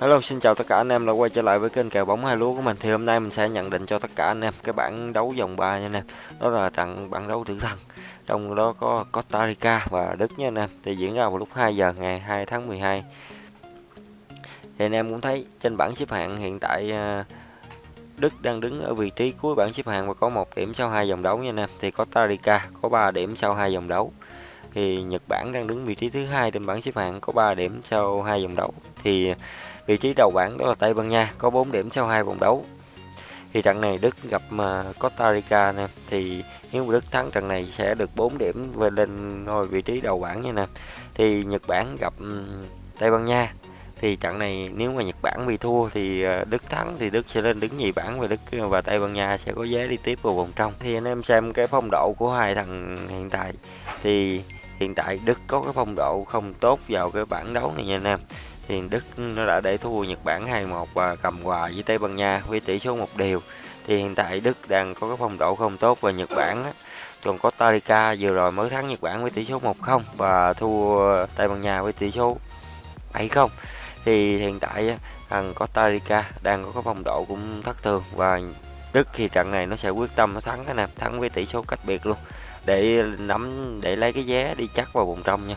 Hello, xin chào tất cả anh em đã quay trở lại với kênh kèo bóng hai lúa của mình. Thì hôm nay mình sẽ nhận định cho tất cả anh em cái bảng đấu vòng 3 nha anh em. Đó là trận bảng đấu tử thần. Trong đó có Costa Rica và Đức nha anh em. Thì diễn ra vào lúc 2 giờ ngày 2 tháng 12. Thì anh em cũng thấy trên bảng xếp hạng hiện tại à, Đức đang đứng ở vị trí cuối bảng xếp hạng và có một điểm sau hai vòng đấu nha anh em. Thì Costa Rica có 3 điểm sau hai vòng đấu thì Nhật Bản đang đứng vị trí thứ hai trên bảng xếp hạng, có 3 điểm sau hai vòng đấu. Thì vị trí đầu bảng đó là Tây Ban Nha, có 4 điểm sau hai vòng đấu. Thì trận này Đức gặp ờ, Costa Rica nè. Thì nếu Đức thắng trận này sẽ được 4 điểm về lên ngôi vị trí đầu bảng nha nè. Thì Nhật Bản gặp Tây Ban Nha. Thì trận này nếu mà Nhật Bản bị thua thì ờ, Đức thắng thì Đức sẽ lên đứng nhì bảng và Đức ờ, và Tây Ban Nha sẽ có vé đi tiếp vào vòng trong. Thì anh em xem cái phong độ của hai thằng hiện tại. Thì hiện tại Đức có cái phong độ không tốt vào cái bảng đấu này nha anh em. Thì Đức nó đã để thua Nhật Bản 2-1 và cầm hòa với Tây Ban Nha với tỷ số một điều thì hiện tại Đức đang có cái phong độ không tốt và Nhật Bản á, còn Costa Rica vừa rồi mới thắng Nhật Bản với tỷ số 1-0 và thua Tây Ban Nha với tỷ số 7-0 thì hiện tại thằng Costa Rica đang có cái phong độ cũng thất thường và Đức thì trận này nó sẽ quyết tâm nó thắng cái nè, thắng với tỷ số cách biệt luôn để nắm để lấy cái vé đi chắc vào vòng trong nha.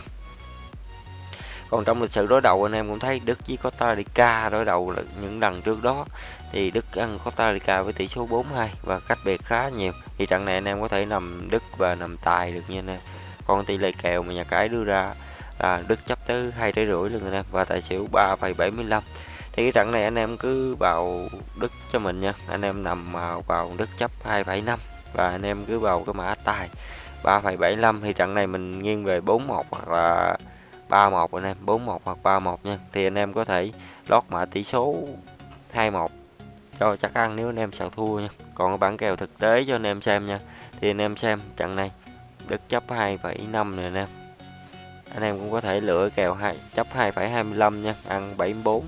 Còn trong lịch sử đối đầu anh em cũng thấy Đức với Costa Rica đối đầu những lần trước đó thì Đức ăn Costa Rica với tỷ số 4-2 và cách biệt khá nhiều. Thì trận này anh em có thể nằm Đức và nằm tài được như này. còn tỷ lệ kèo mà nhà cái đưa ra là Đức chấp tới hai trái rưỡi luôn anh em và tài xỉu 3,75 thì cái trận này anh em cứ vào Đức cho mình nha. Anh em nằm à, vào Đức chấp 2,5 và anh em cứ vào cái mã tài 3,75 thì trận này mình nghiêng về 41 hoặc là 31 anh em 41 hoặc 31 nha. Thì anh em có thể lót mã tỷ số 21 cho chắc ăn nếu anh em sợ thua nha. Còn cái bảng kèo thực tế cho anh em xem nha. Thì anh em xem trận này đức chấp 2,5 nè anh em. Anh em cũng có thể lựa kèo 2 chấp 2,25 nha ăn 74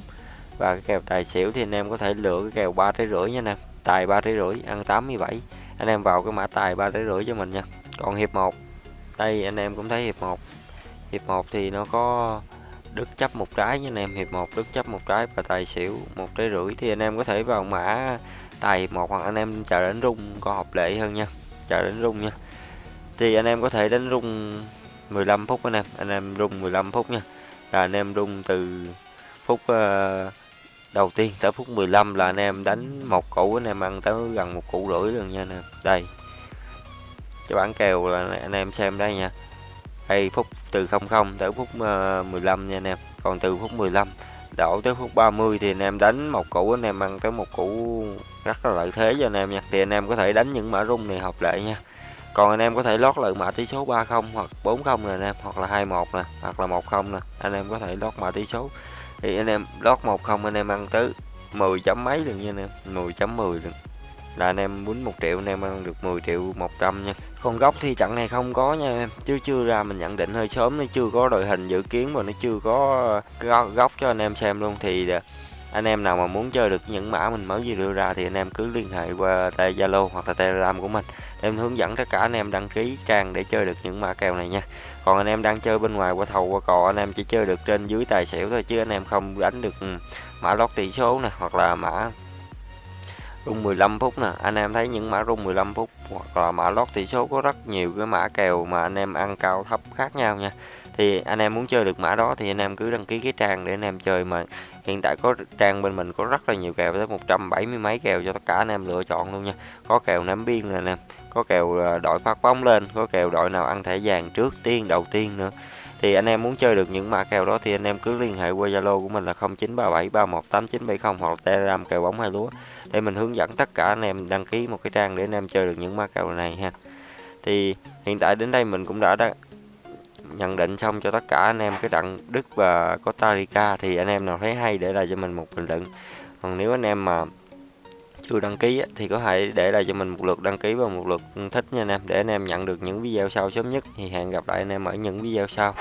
và cái kèo tài xỉu thì anh em có thể lựa cái kèo 3 trái rưỡi nha nè tài 3 trái rưỡi ăn 87 anh em vào cái mã tài ba trái rưỡi cho mình nha. Còn hiệp 1 đây anh em cũng thấy hiệp 1 hiệp 1 thì nó có đức chấp một trái nha anh em. Hiệp 1 đức chấp một trái và tài xỉu một trái rưỡi thì anh em có thể vào mã tài hiệp 1 hoặc anh em chờ đến rung có hợp lệ hơn nha. Chờ đến rung nha. Thì anh em có thể đánh rung 15 phút anh em. Anh em rung 15 phút nha. Là anh em rung từ phút uh, đầu tiên, tới phút 15 là anh em đánh một củ, anh em ăn tới gần một củ rưỡi luôn nha anh em. Đây. Cho bản kèo là anh em xem đây nha. Đây, phút từ 00 tới phút ờ, 15 nha anh em. Còn từ phút 15 đổ tới phút 30 thì anh em đánh một củ, anh em ăn tới một củ rất là lợi thế cho anh em nha. Thì anh em có thể đánh những mã rung này hợp lệ nha. Còn anh em có thể lót lại mã tỷ số 30 hoặc 40 nè anh em, hoặc là 21 nè, hoặc là 10 nè. Anh em có thể lót mã tỷ số thì anh em, lót 10 anh em ăn tới 10 chấm mấy được nha anh em 10 chấm 10 được. Là anh em muốn 1 triệu anh em ăn được 10 triệu 100 nha. Còn góc thì trận này không có nha em, chứ chưa ra mình nhận định hơi sớm, nó chưa có đội hình dự kiến và nó chưa có ờ, góc cho anh em xem luôn. Thì ờ, anh em nào mà muốn chơi được những mã mình mới vừa đưa ra thì anh em cứ liên hệ qua Zalo hoặc là Telegram của mình. Em hướng dẫn tất cả anh em đăng ký trang để chơi được những mã kèo này nha. Còn anh em đang chơi bên ngoài qua thầu qua cò, anh em chỉ chơi được trên dưới tài xỉu thôi chứ anh em không đánh được ừ, mã lót tỷ số nè, hoặc là mã rung 15 phút nè. Anh em thấy những mã rung 15 phút hoặc là mã lót tỷ số có rất nhiều cái mã kèo mà anh em ăn cao thấp khác nhau nha thì anh em muốn chơi được mã đó thì anh em cứ đăng ký cái trang để anh em chơi mà hiện tại có trang bên mình có rất là nhiều kèo tới 170 mấy kèo cho tất cả anh em lựa chọn luôn nha. Có kèo ném biên nè anh em có kèo ờ, đội phát bóng lên có kèo đội nào ăn thẻ vàng trước tiên đầu tiên nữa. Thì anh em muốn chơi được những mã kèo đó thì anh em cứ liên hệ qua Zalo của mình là 0937318970 hoặc Telegram kèo bóng hai lúa để mình hướng dẫn tất cả anh em đăng ký một cái trang để anh em chơi được những mã kèo này ha. Thì hiện tại đến đây mình cũng đã, đã nhận định xong cho tất cả anh em, cái trận Đức và Costa Rica thì anh em nào thấy hay để lại cho mình một bình luận. Còn nếu anh em mà chưa đăng ký thì có thể để lại cho mình một lượt đăng ký và một lượt thích nha anh em, để anh em nhận được những video sau sớm nhất. Thì hẹn gặp lại anh em ở những video sau.